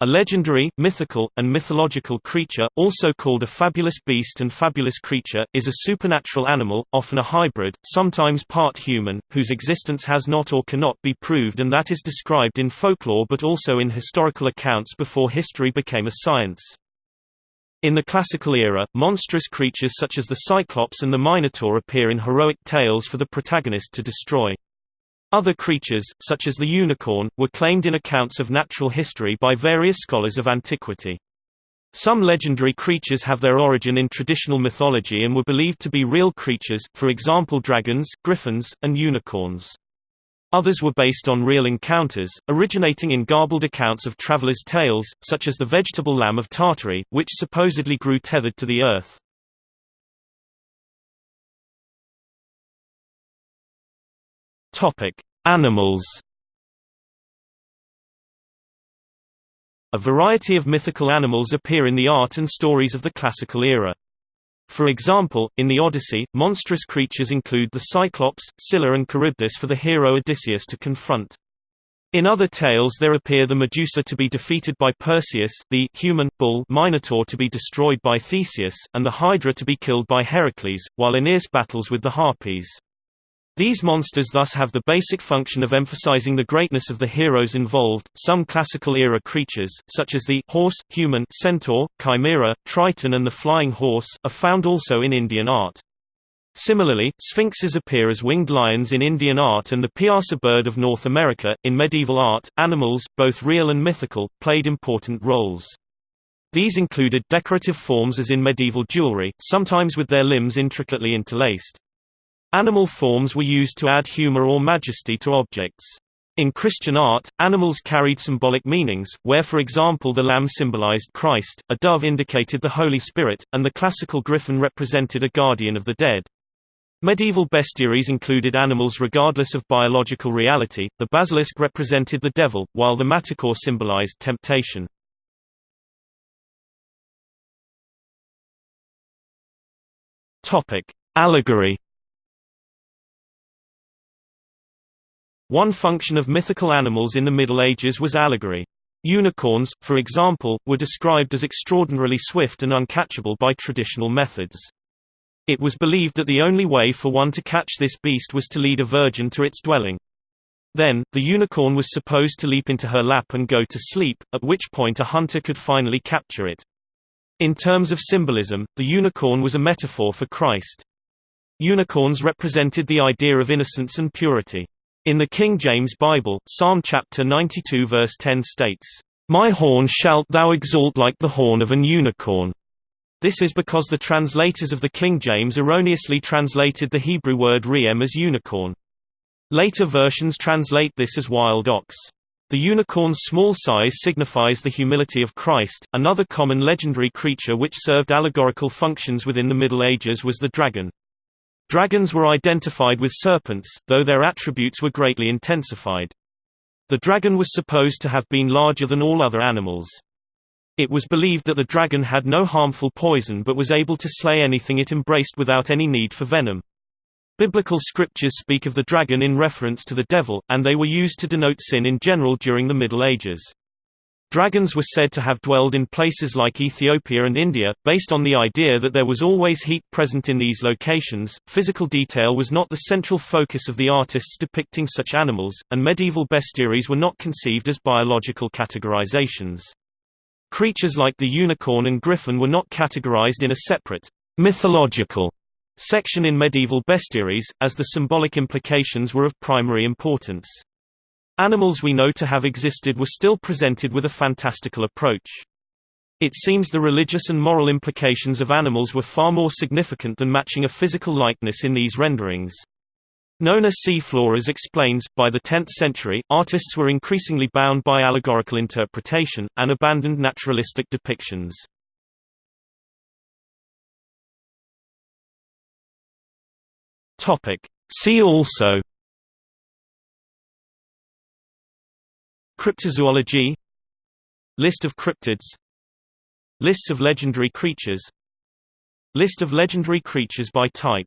A legendary, mythical, and mythological creature, also called a fabulous beast and fabulous creature, is a supernatural animal, often a hybrid, sometimes part human, whose existence has not or cannot be proved and that is described in folklore but also in historical accounts before history became a science. In the classical era, monstrous creatures such as the Cyclops and the Minotaur appear in heroic tales for the protagonist to destroy. Other creatures, such as the unicorn, were claimed in accounts of natural history by various scholars of antiquity. Some legendary creatures have their origin in traditional mythology and were believed to be real creatures, for example dragons, griffins, and unicorns. Others were based on real encounters, originating in garbled accounts of travelers' tales, such as the vegetable lamb of Tartary, which supposedly grew tethered to the earth. Topic: Animals. A variety of mythical animals appear in the art and stories of the classical era. For example, in the Odyssey, monstrous creatures include the Cyclops, Scylla and Charybdis for the hero Odysseus to confront. In other tales there appear the Medusa to be defeated by Perseus, the human bull Minotaur to be destroyed by Theseus, and the Hydra to be killed by Heracles, while Aeneas battles with the Harpies. These monsters thus have the basic function of emphasizing the greatness of the heroes involved. Some classical era creatures, such as the horse, human, centaur, chimera, triton, and the flying horse, are found also in Indian art. Similarly, sphinxes appear as winged lions in Indian art and the piasa bird of North America. In medieval art, animals, both real and mythical, played important roles. These included decorative forms as in medieval jewelry, sometimes with their limbs intricately interlaced. Animal forms were used to add humor or majesty to objects. In Christian art, animals carried symbolic meanings, where for example the lamb symbolized Christ, a dove indicated the Holy Spirit, and the classical griffin represented a guardian of the dead. Medieval bestiaries included animals regardless of biological reality, the basilisk represented the devil, while the manticore symbolized temptation. Allegory One function of mythical animals in the Middle Ages was allegory. Unicorns, for example, were described as extraordinarily swift and uncatchable by traditional methods. It was believed that the only way for one to catch this beast was to lead a virgin to its dwelling. Then, the unicorn was supposed to leap into her lap and go to sleep, at which point a hunter could finally capture it. In terms of symbolism, the unicorn was a metaphor for Christ. Unicorns represented the idea of innocence and purity. In the King James Bible, Psalm chapter 92 verse 10 states, "My horn shalt thou exalt like the horn of an unicorn." This is because the translators of the King James erroneously translated the Hebrew word re'em as unicorn. Later versions translate this as wild ox. The unicorn's small size signifies the humility of Christ. Another common legendary creature which served allegorical functions within the Middle Ages was the dragon. Dragons were identified with serpents, though their attributes were greatly intensified. The dragon was supposed to have been larger than all other animals. It was believed that the dragon had no harmful poison but was able to slay anything it embraced without any need for venom. Biblical scriptures speak of the dragon in reference to the devil, and they were used to denote sin in general during the Middle Ages. Dragons were said to have dwelled in places like Ethiopia and India, based on the idea that there was always heat present in these locations. Physical detail was not the central focus of the artists depicting such animals, and medieval bestiaries were not conceived as biological categorizations. Creatures like the unicorn and griffin were not categorized in a separate, mythological section in medieval bestiaries, as the symbolic implications were of primary importance. Animals we know to have existed were still presented with a fantastical approach. It seems the religious and moral implications of animals were far more significant than matching a physical likeness in these renderings. Nona C. Flores explains, by the 10th century, artists were increasingly bound by allegorical interpretation, and abandoned naturalistic depictions. See also Cryptozoology List of cryptids Lists of legendary creatures List of legendary creatures by type